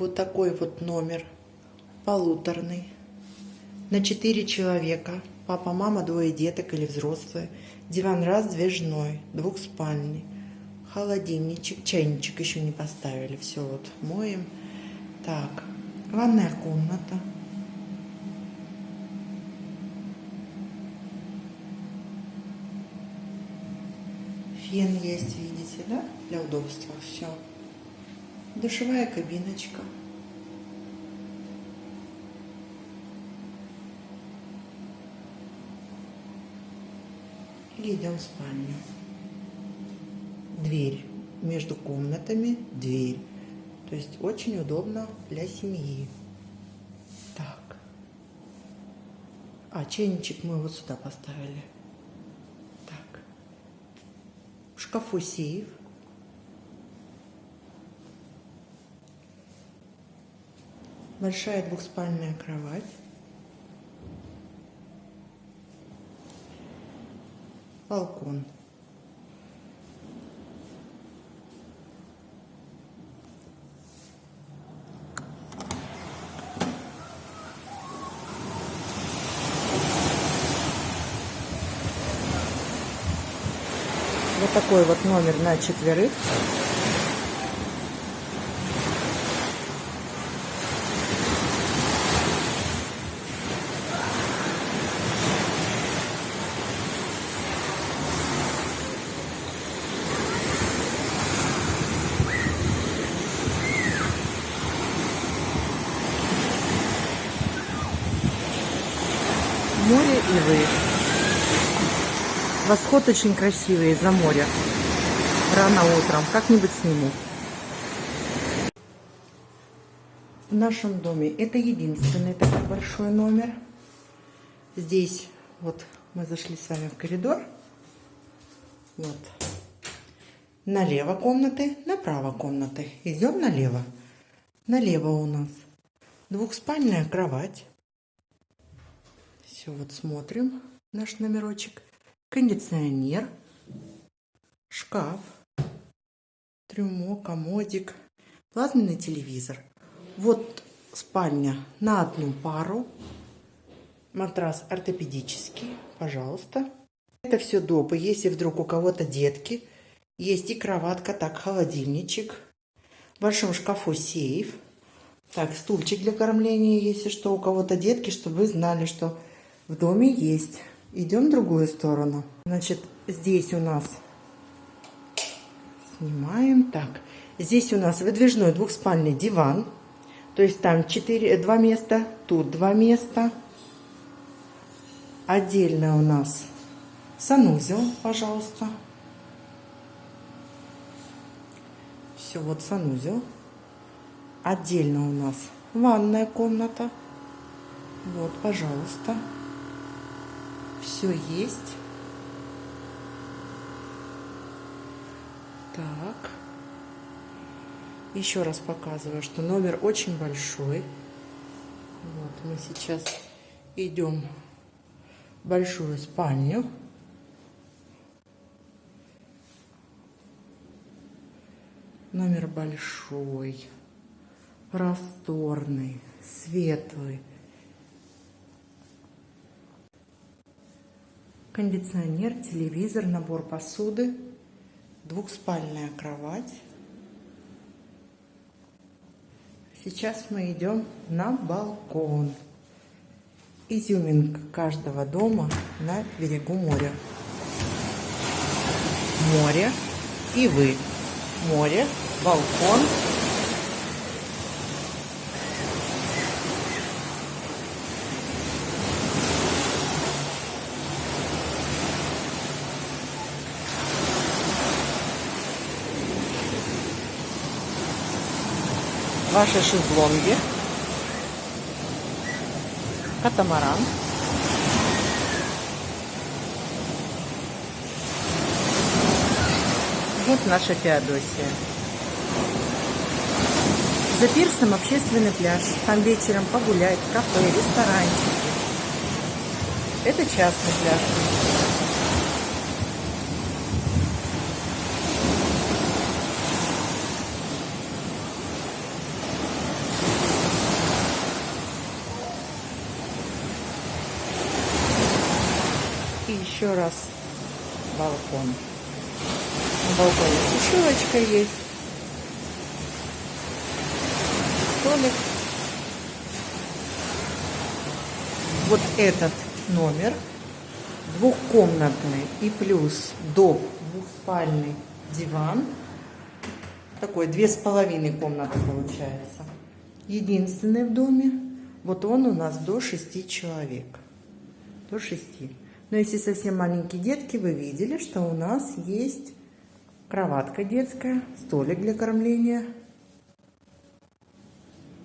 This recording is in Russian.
Вот такой вот номер. Полуторный. На четыре человека. Папа, мама, двое деток или взрослые. Диван раздвижной, двухспальный. Холодильничек, чайничек еще не поставили. Все вот моем. Так, ванная комната. Фен есть, видите, да? Для удобства. Все. Душевая кабиночка. И идем в спальню. Дверь между комнатами, дверь. То есть очень удобно для семьи. Так. А чайничек мы вот сюда поставили. Так. В шкафу сейф. Большая двухспальная кровать. Балкон. Вот такой вот номер на четверых. Море и вы. Восход очень красивый из-за моря. Рано утром. Как-нибудь сниму. В нашем доме это единственный такой большой номер. Здесь вот мы зашли с вами в коридор. Вот. Налево комнаты, направо комнаты. Идем налево. Налево у нас двухспальная кровать. Все, вот смотрим наш номерочек. Кондиционер, шкаф, трюмо, комодик, плазменный телевизор. Вот спальня на одну пару. Матрас ортопедический, пожалуйста. Это все допы. Если вдруг у кого-то детки, есть и кроватка, так, холодильничек. В большом шкафу сейф. Так, стульчик для кормления, если что, у кого-то детки, чтобы вы знали, что в доме есть. Идем в другую сторону. Значит, здесь у нас снимаем. Так, здесь у нас выдвижной двухспальный диван. То есть там 4, 2 места, тут 2 места. Отдельно у нас санузел, пожалуйста. Все, вот санузел. Отдельно у нас ванная комната. Вот, пожалуйста все есть. Так. Еще раз показываю, что номер очень большой. Вот мы сейчас идем в большую спальню. Номер большой, просторный, светлый. Кондиционер, телевизор, набор посуды, двухспальная кровать. Сейчас мы идем на балкон. Изюминка каждого дома на берегу моря. Море и вы. Море, балкон, ваши шезлонги, катамаран. Вот наша Феодосия. За пирсом общественный пляж. Там вечером погулять, кафе, ресторанчики. Это частный пляж. Еще раз балкон. На балконе сушилочка есть. Столик. Вот этот номер двухкомнатный и плюс дом двухспальный диван. Такой две с половиной комнаты получается. Единственный в доме. Вот он у нас до шести человек. До шести. Но если совсем маленькие детки, вы видели, что у нас есть кроватка детская, столик для кормления,